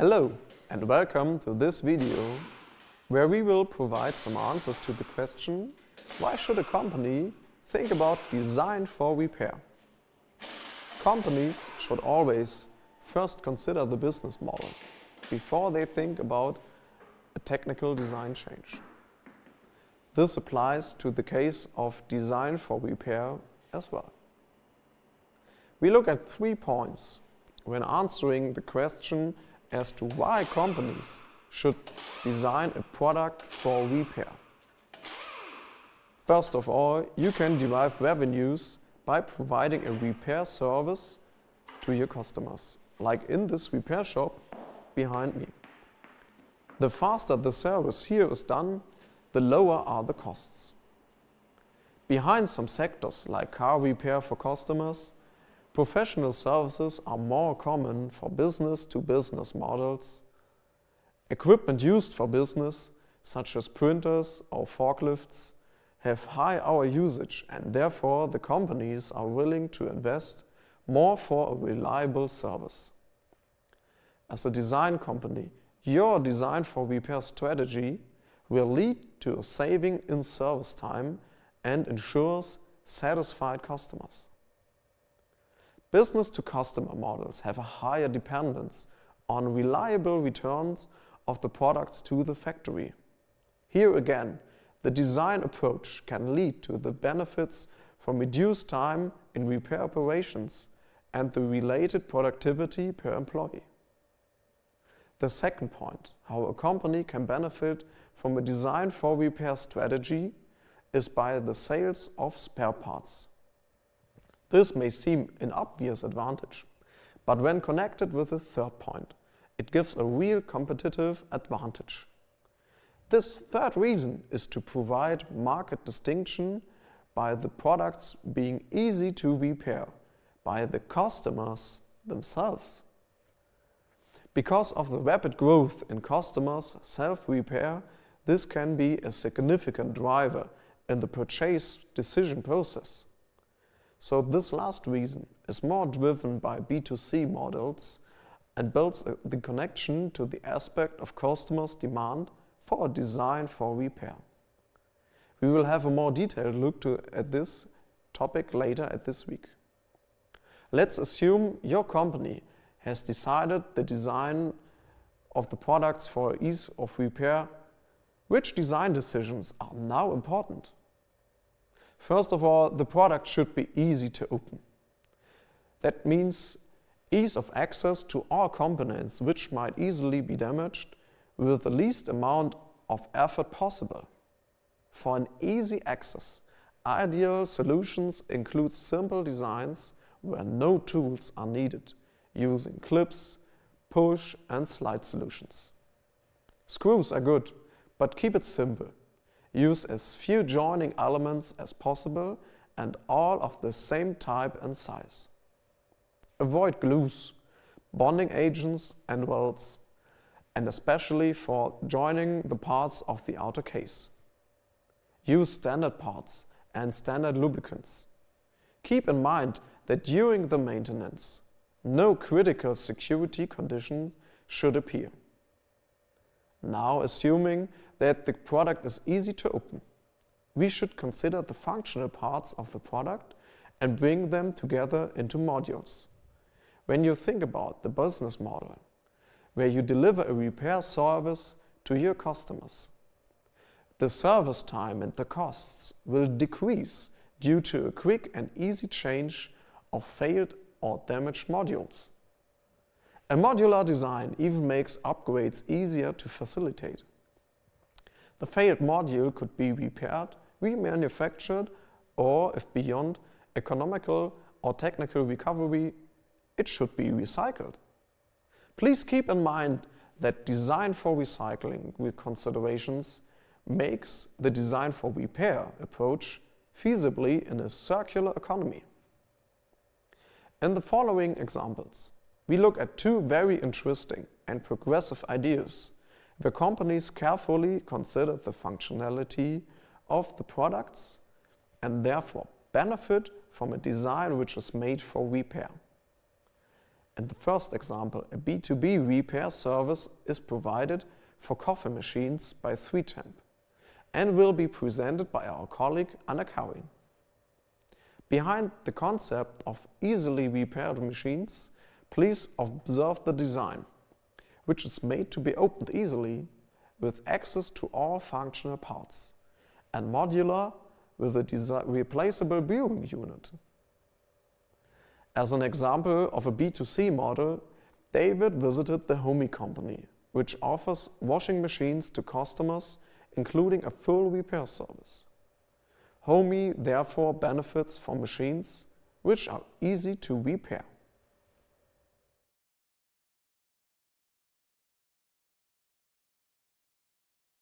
Hello and welcome to this video where we will provide some answers to the question why should a company think about design for repair? Companies should always first consider the business model before they think about a technical design change. This applies to the case of design for repair as well. We look at three points when answering the question as to why companies should design a product for repair. First of all, you can derive revenues by providing a repair service to your customers, like in this repair shop behind me. The faster the service here is done, the lower are the costs. Behind some sectors like car repair for customers, professional services are more common for business-to-business -business models. Equipment used for business, such as printers or forklifts, have high hour usage and therefore the companies are willing to invest more for a reliable service. As a design company, your design for repair strategy will lead to a saving in service time and ensures satisfied customers. Business-to-customer models have a higher dependence on reliable returns of the products to the factory. Here again, the design approach can lead to the benefits from reduced time in repair operations and the related productivity per employee. The second point, how a company can benefit from a design for repair strategy, is by the sales of spare parts. This may seem an obvious advantage, but when connected with the third point, it gives a real competitive advantage. This third reason is to provide market distinction by the products being easy to repair by the customers themselves. Because of the rapid growth in customers' self-repair, this can be a significant driver in the purchase decision process. So this last reason is more driven by B2C models and builds uh, the connection to the aspect of customers' demand for a design for repair. We will have a more detailed look to, at this topic later at this week. Let's assume your company has decided the design of the products for ease of repair. Which design decisions are now important? First of all, the product should be easy to open. That means ease of access to all components which might easily be damaged with the least amount of effort possible. For an easy access, ideal solutions include simple designs where no tools are needed, using clips, push and slide solutions. Screws are good, but keep it simple. Use as few joining elements as possible and all of the same type and size. Avoid glues, bonding agents and welds, and especially for joining the parts of the outer case. Use standard parts and standard lubricants. Keep in mind that during the maintenance, no critical security conditions should appear. Now assuming that the product is easy to open, we should consider the functional parts of the product and bring them together into modules. When you think about the business model, where you deliver a repair service to your customers, the service time and the costs will decrease due to a quick and easy change of failed or damaged modules. A modular design even makes upgrades easier to facilitate. The failed module could be repaired, remanufactured, or if beyond economical or technical recovery, it should be recycled. Please keep in mind that design for recycling considerations makes the design for repair approach feasibly in a circular economy. In the following examples, we look at two very interesting and progressive ideas where companies carefully consider the functionality of the products and therefore benefit from a design which is made for repair. In the first example, a B2B repair service is provided for coffee machines by 3Temp and will be presented by our colleague Anna Karin. Behind the concept of easily repaired machines, please observe the design, which is made to be opened easily with access to all functional parts, and modular with a replaceable brewing unit. As an example of a B2C model, David visited the Homie company, which offers washing machines to customers, including a full repair service. Homie therefore benefits from machines which are easy to repair.